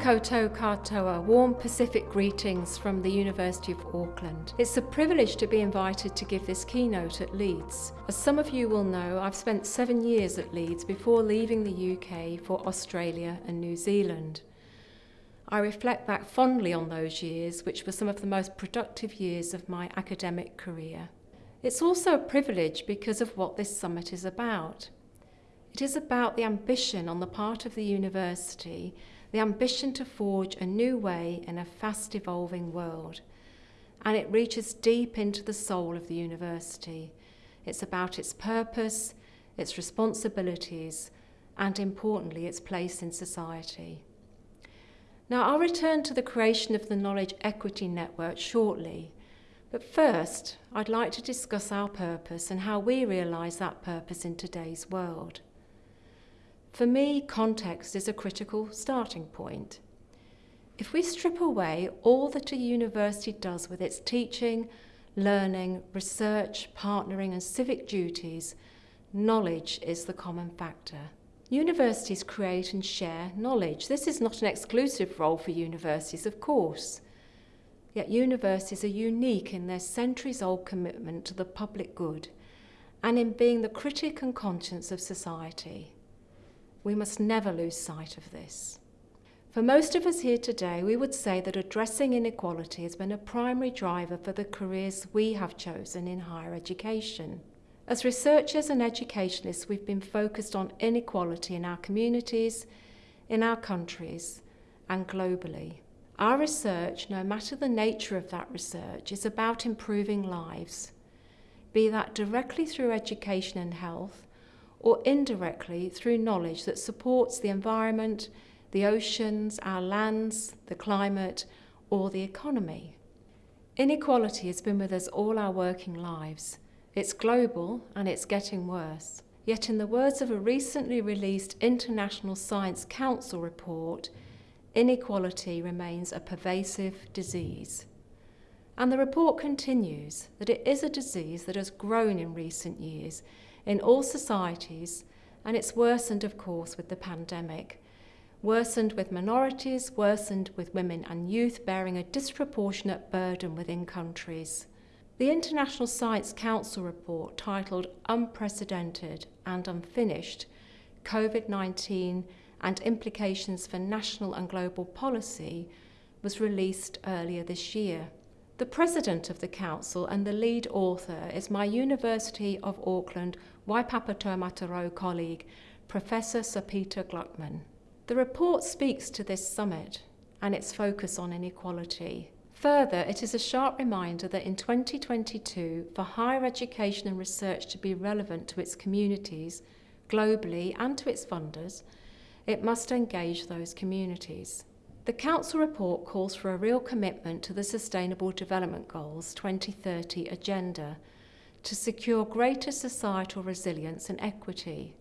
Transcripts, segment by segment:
koutou katoa, warm Pacific greetings from the University of Auckland. It's a privilege to be invited to give this keynote at Leeds. As some of you will know, I've spent seven years at Leeds before leaving the UK for Australia and New Zealand. I reflect back fondly on those years, which were some of the most productive years of my academic career. It's also a privilege because of what this summit is about. It is about the ambition on the part of the university, the ambition to forge a new way in a fast evolving world. And it reaches deep into the soul of the university. It's about its purpose, its responsibilities, and importantly, its place in society. Now, I'll return to the creation of the Knowledge Equity Network shortly. But first, I'd like to discuss our purpose and how we realise that purpose in today's world. For me, context is a critical starting point. If we strip away all that a university does with its teaching, learning, research, partnering, and civic duties, knowledge is the common factor. Universities create and share knowledge. This is not an exclusive role for universities, of course. Yet universities are unique in their centuries old commitment to the public good and in being the critic and conscience of society. We must never lose sight of this. For most of us here today, we would say that addressing inequality has been a primary driver for the careers we have chosen in higher education. As researchers and educationalists, we've been focused on inequality in our communities, in our countries, and globally. Our research, no matter the nature of that research, is about improving lives, be that directly through education and health, or indirectly through knowledge that supports the environment, the oceans, our lands, the climate, or the economy. Inequality has been with us all our working lives. It's global and it's getting worse. Yet, in the words of a recently released International Science Council report, inequality remains a pervasive disease. And the report continues that it is a disease that has grown in recent years in all societies, and it's worsened, of course, with the pandemic. Worsened with minorities, worsened with women and youth bearing a disproportionate burden within countries. The International Science Council report, titled Unprecedented and Unfinished COVID 19 and Implications for National and Global Policy, was released earlier this year. The president of the council and the lead author is my University of Auckland Waipapa Taumata Rau colleague, Professor Sir Peter Gluckman. The report speaks to this summit and its focus on inequality. Further, it is a sharp reminder that in 2022, for higher education and research to be relevant to its communities, globally, and to its funders, it must engage those communities. The Council report calls for a real commitment to the Sustainable Development Goals 2030 agenda to secure greater societal resilience and equity.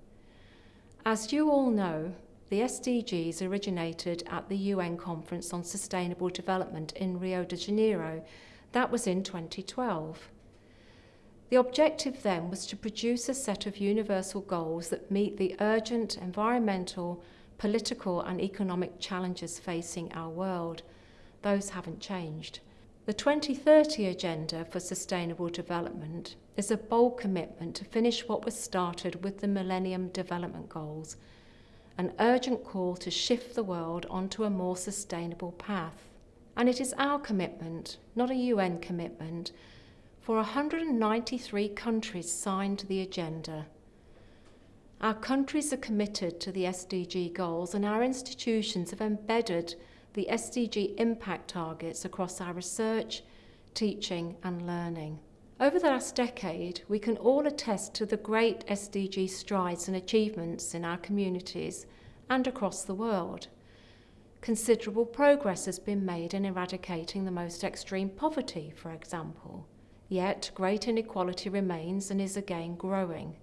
As you all know, the SDGs originated at the UN Conference on Sustainable Development in Rio de Janeiro. That was in 2012. The objective then was to produce a set of universal goals that meet the urgent environmental, political and economic challenges facing our world. Those haven't changed. The 2030 Agenda for Sustainable Development is a bold commitment to finish what was started with the Millennium Development Goals, an urgent call to shift the world onto a more sustainable path. And it is our commitment, not a UN commitment, for 193 countries signed the agenda our countries are committed to the SDG goals and our institutions have embedded the SDG impact targets across our research, teaching and learning. Over the last decade, we can all attest to the great SDG strides and achievements in our communities and across the world. Considerable progress has been made in eradicating the most extreme poverty, for example. Yet, great inequality remains and is again growing.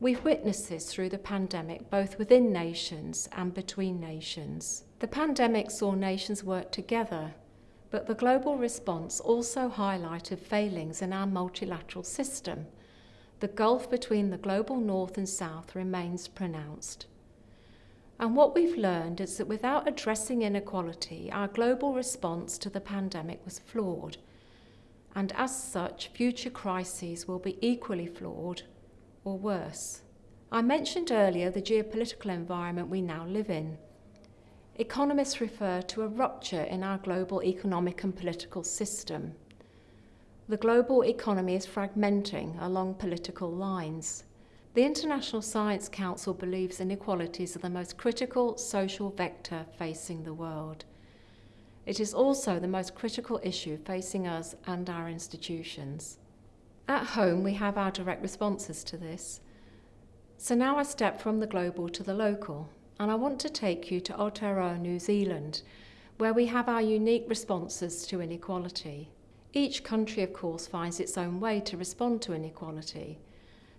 We've witnessed this through the pandemic, both within nations and between nations. The pandemic saw nations work together, but the global response also highlighted failings in our multilateral system. The gulf between the global north and south remains pronounced. And what we've learned is that without addressing inequality, our global response to the pandemic was flawed. And as such, future crises will be equally flawed or worse. I mentioned earlier the geopolitical environment we now live in. Economists refer to a rupture in our global economic and political system. The global economy is fragmenting along political lines. The International Science Council believes inequalities are the most critical social vector facing the world. It is also the most critical issue facing us and our institutions. At home, we have our direct responses to this. So now I step from the global to the local, and I want to take you to Aotearoa, New Zealand, where we have our unique responses to inequality. Each country, of course, finds its own way to respond to inequality.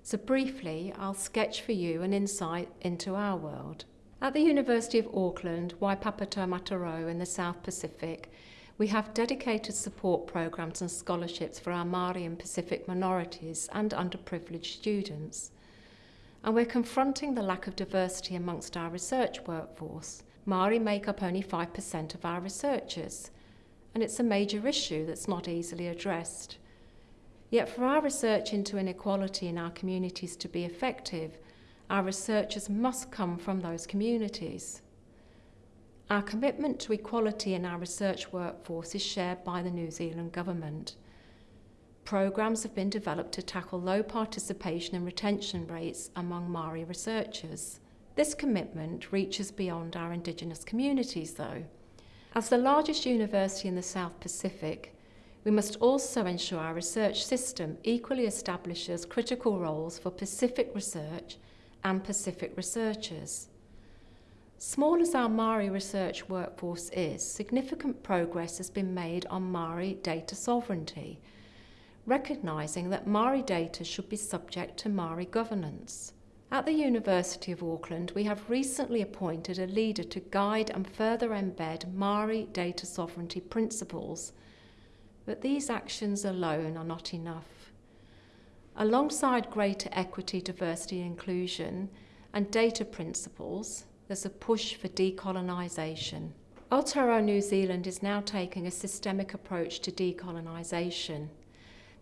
So briefly, I'll sketch for you an insight into our world. At the University of Auckland, Waipapa Matauro in the South Pacific, we have dedicated support programs and scholarships for our Māori and Pacific minorities and underprivileged students. And we're confronting the lack of diversity amongst our research workforce. Māori make up only 5% of our researchers, and it's a major issue that's not easily addressed. Yet for our research into inequality in our communities to be effective, our researchers must come from those communities. Our commitment to equality in our research workforce is shared by the New Zealand Government. Programs have been developed to tackle low participation and retention rates among Maori researchers. This commitment reaches beyond our Indigenous communities though. As the largest university in the South Pacific, we must also ensure our research system equally establishes critical roles for Pacific research and Pacific researchers. Small as our Maori research workforce is, significant progress has been made on Maori data sovereignty, recognising that Maori data should be subject to Maori governance. At the University of Auckland, we have recently appointed a leader to guide and further embed Maori data sovereignty principles but these actions alone are not enough. Alongside greater equity, diversity and inclusion and data principles, there's a push for decolonisation. Aotearoa New Zealand is now taking a systemic approach to decolonisation.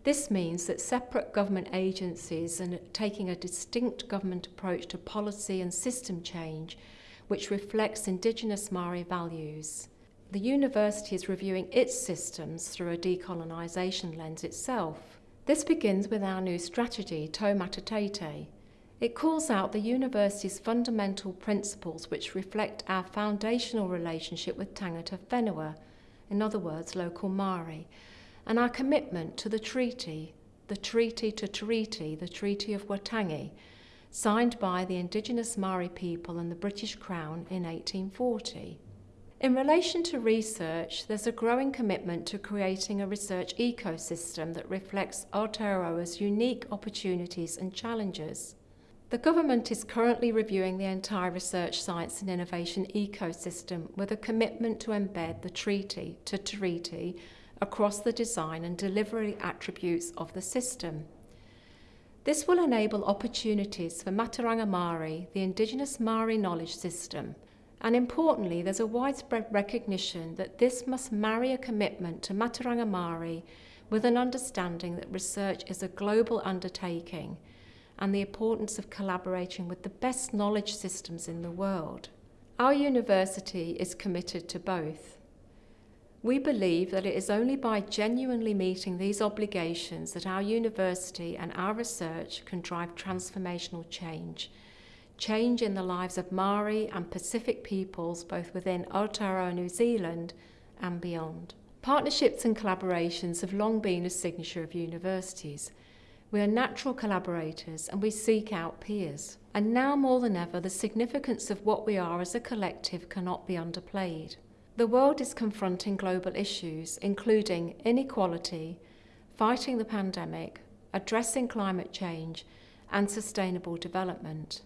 This means that separate government agencies are taking a distinct government approach to policy and system change which reflects Indigenous Maori values the university is reviewing its systems through a decolonisation lens itself. This begins with our new strategy, Taumata Teitei. It calls out the university's fundamental principles which reflect our foundational relationship with tangata whenua, in other words, local Māori, and our commitment to the treaty, the Te Tiriti, the Treaty of Waitangi, signed by the Indigenous Maori people and the British Crown in 1840. In relation to research, there's a growing commitment to creating a research ecosystem that reflects Aotearoa's unique opportunities and challenges. The government is currently reviewing the entire research, science and innovation ecosystem with a commitment to embed the Te Tiriti across the design and delivery attributes of the system. This will enable opportunities for Mātauranga Māori, the Indigenous Māori knowledge system, and importantly, there's a widespread recognition that this must marry a commitment to Mātauranga Māori with an understanding that research is a global undertaking and the importance of collaborating with the best knowledge systems in the world. Our university is committed to both. We believe that it is only by genuinely meeting these obligations that our university and our research can drive transformational change change in the lives of Maori and Pacific peoples both within Aotearoa, New Zealand and beyond. Partnerships and collaborations have long been a signature of universities. We are natural collaborators and we seek out peers. And now more than ever, the significance of what we are as a collective cannot be underplayed. The world is confronting global issues, including inequality, fighting the pandemic, addressing climate change, and sustainable development.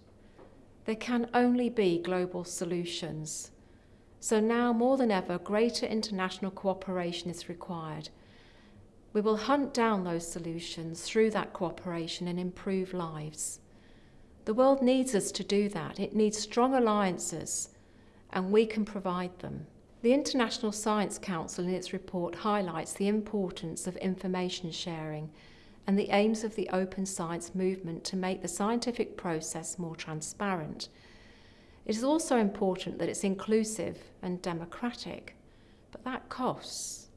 There can only be global solutions. So now more than ever, greater international cooperation is required. We will hunt down those solutions through that cooperation and improve lives. The world needs us to do that. It needs strong alliances, and we can provide them. The International Science Council, in its report, highlights the importance of information sharing and the aims of the open science movement to make the scientific process more transparent. It is also important that it's inclusive and democratic, but that costs.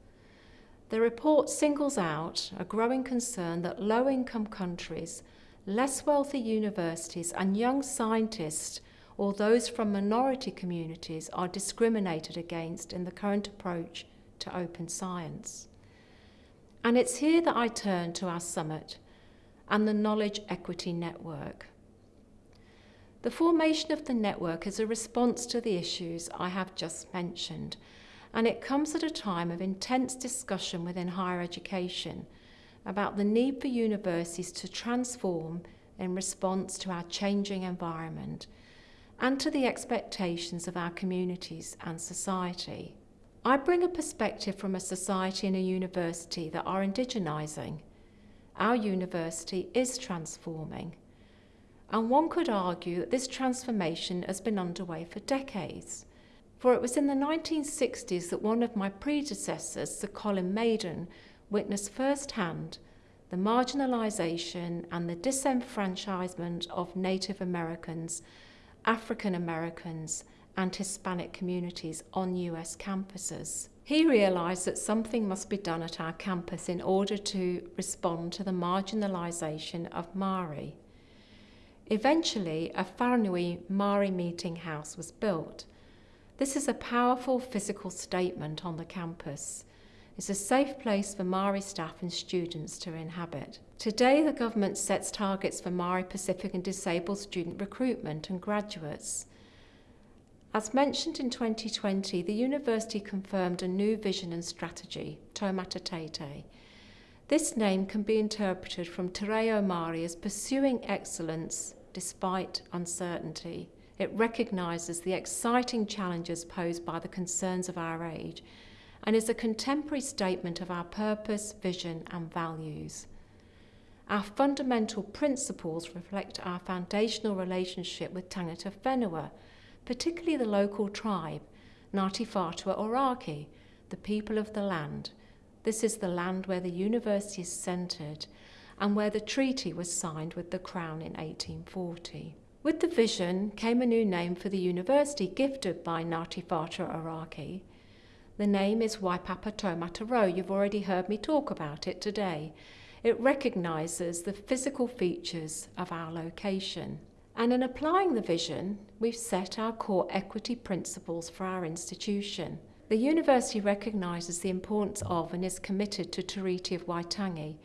The report singles out a growing concern that low income countries, less wealthy universities, and young scientists or those from minority communities are discriminated against in the current approach to open science. And it's here that I turn to our summit and the Knowledge Equity Network. The formation of the network is a response to the issues I have just mentioned, and it comes at a time of intense discussion within higher education about the need for universities to transform in response to our changing environment and to the expectations of our communities and society. I bring a perspective from a society and a university that are indigenising. Our university is transforming. And one could argue that this transformation has been underway for decades. For it was in the 1960s that one of my predecessors, Sir Colin Maiden, witnessed firsthand the marginalisation and the disenfranchisement of Native Americans, African Americans, and Hispanic communities on US campuses. He realised that something must be done at our campus in order to respond to the marginalisation of Maori. Eventually, a Whanui Maori meeting house was built. This is a powerful physical statement on the campus. It's a safe place for Maori staff and students to inhabit. Today, the government sets targets for Maori Pacific and disabled student recruitment and graduates. As mentioned in 2020, the university confirmed a new vision and strategy, Taumata. This name can be interpreted from Te Reo Māori as pursuing excellence despite uncertainty. It recognises the exciting challenges posed by the concerns of our age and is a contemporary statement of our purpose, vision and values. Our fundamental principles reflect our foundational relationship with Tangata Whenua, particularly the local tribe, Ngāti Whātua Ōrākei, the people of the land. This is the land where the university is centred and where the treaty was signed with the Crown in 1840. With the vision came a new name for the university gifted by Ngāti Whātua Ōrākei. The name is Waipapa Taumata Rau. You've already heard me talk about it today. It recognises the physical features of our location. And in applying the vision, we've set our core equity principles for our institution. The university recognises the importance of and is committed to Tiriti of Waitangi,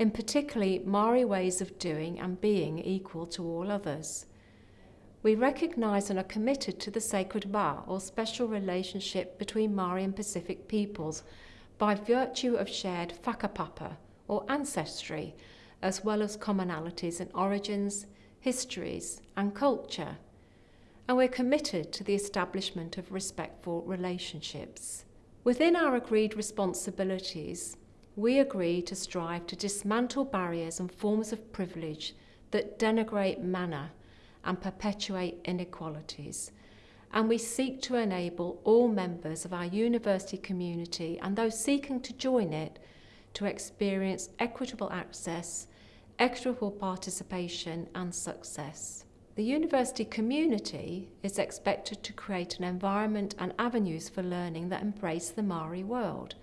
in particularly Maori ways of doing and being equal to all others. We recognise and are committed to the sacred vā, or special relationship between Maori and Pacific peoples, by virtue of shared whakapapa, or ancestry, as well as commonalities in origins, histories, and culture. And we're committed to the establishment of respectful relationships. Within our agreed responsibilities, we agree to strive to dismantle barriers and forms of privilege that denigrate mana and perpetuate inequalities. And we seek to enable all members of our university community and those seeking to join it to experience equitable access equitable participation and success. The university community is expected to create an environment and avenues for learning that embrace the Maori world.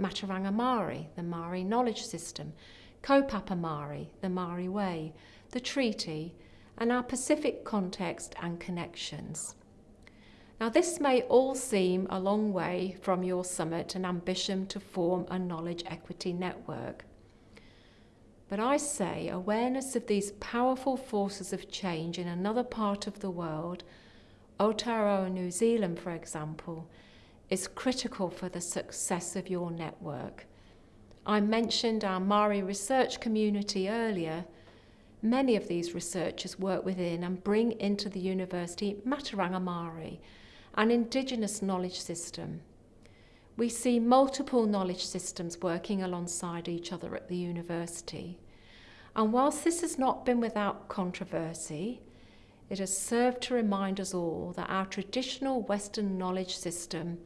Mātauranga Māori, the Maori knowledge system, Kaupapa Māori, the Maori way, the treaty, and our Pacific context and connections. Now this may all seem a long way from your summit and ambition to form a knowledge equity network. But I say awareness of these powerful forces of change in another part of the world, Aotearoa New Zealand for example, is critical for the success of your network. I mentioned our Maori research community earlier. Many of these researchers work within and bring into the university Mātauranga Māori, an indigenous knowledge system. We see multiple knowledge systems working alongside each other at the university. And whilst this has not been without controversy, it has served to remind us all that our traditional Western knowledge system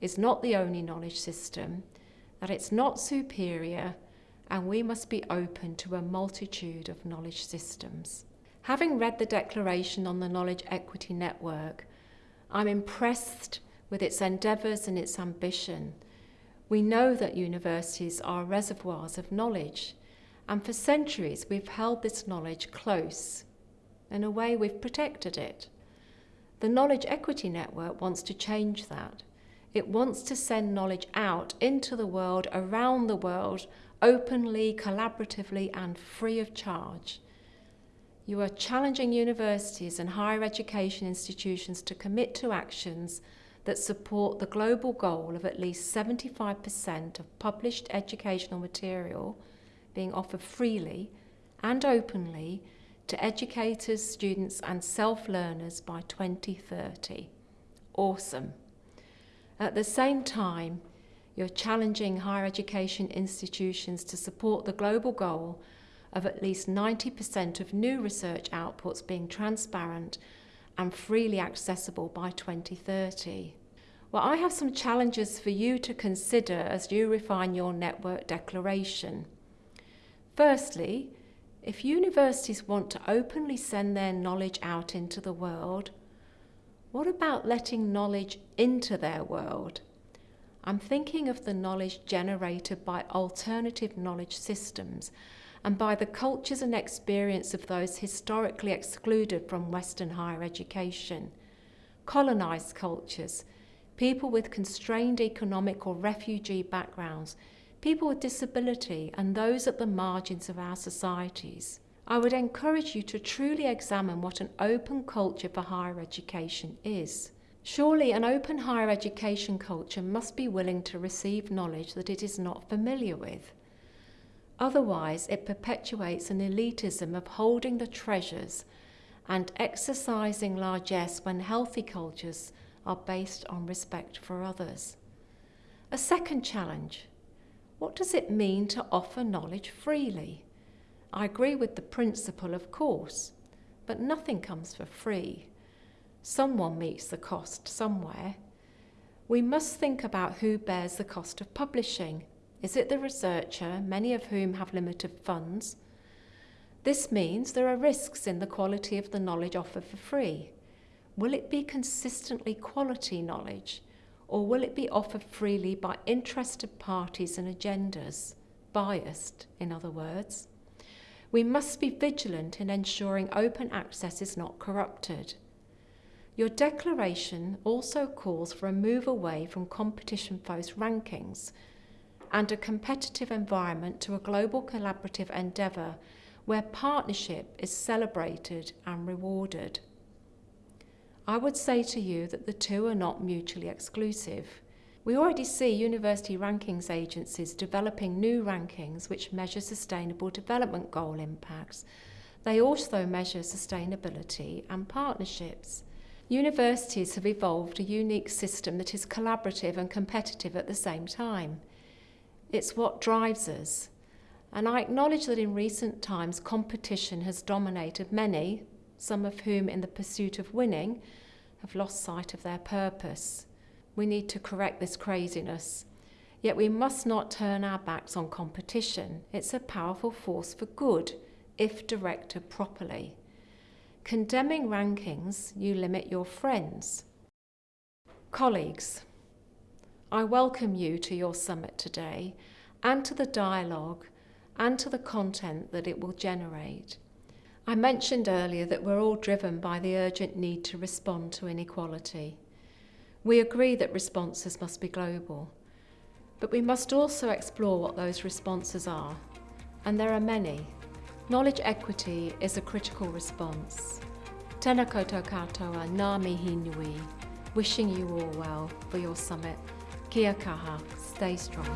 is not the only knowledge system, that it's not superior, and we must be open to a multitude of knowledge systems. Having read the Declaration on the Knowledge Equity Network, I'm impressed with its endeavours and its ambition. We know that universities are reservoirs of knowledge, and for centuries we've held this knowledge close. In a way, we've protected it. The Knowledge Equity Network wants to change that. It wants to send knowledge out into the world, around the world, openly, collaboratively, and free of charge. You are challenging universities and higher education institutions to commit to actions that support the global goal of at least 75% of published educational material being offered freely and openly to educators, students and self-learners by 2030. Awesome. At the same time, you're challenging higher education institutions to support the global goal of at least 90% of new research outputs being transparent and freely accessible by 2030. Well, I have some challenges for you to consider as you refine your network declaration. Firstly, if universities want to openly send their knowledge out into the world, what about letting knowledge into their world? I'm thinking of the knowledge generated by alternative knowledge systems and by the cultures and experience of those historically excluded from Western higher education. Colonised cultures, people with constrained economic or refugee backgrounds, people with disability and those at the margins of our societies. I would encourage you to truly examine what an open culture for higher education is. Surely an open higher education culture must be willing to receive knowledge that it is not familiar with. Otherwise, it perpetuates an elitism of holding the treasures and exercising largesse when healthy cultures are based on respect for others. A second challenge. What does it mean to offer knowledge freely? I agree with the principle, of course, but nothing comes for free. Someone meets the cost somewhere. We must think about who bears the cost of publishing is it the researcher, many of whom have limited funds? This means there are risks in the quality of the knowledge offered for free. Will it be consistently quality knowledge, or will it be offered freely by interested parties and agendas, biased, in other words? We must be vigilant in ensuring open access is not corrupted. Your declaration also calls for a move away from competition-focused rankings and a competitive environment to a global collaborative endeavour where partnership is celebrated and rewarded. I would say to you that the two are not mutually exclusive. We already see university rankings agencies developing new rankings which measure sustainable development goal impacts. They also measure sustainability and partnerships. Universities have evolved a unique system that is collaborative and competitive at the same time. It's what drives us. And I acknowledge that in recent times competition has dominated many, some of whom in the pursuit of winning have lost sight of their purpose. We need to correct this craziness. Yet we must not turn our backs on competition. It's a powerful force for good if directed properly. Condemning rankings, you limit your friends. Colleagues, I welcome you to your summit today and to the dialogue and to the content that it will generate. I mentioned earlier that we're all driven by the urgent need to respond to inequality. We agree that responses must be global, but we must also explore what those responses are, and there are many. Knowledge equity is a critical response. Tēnā koutou katoa, ngā mihi nui, wishing you all well for your summit Kia kaha, stay strong.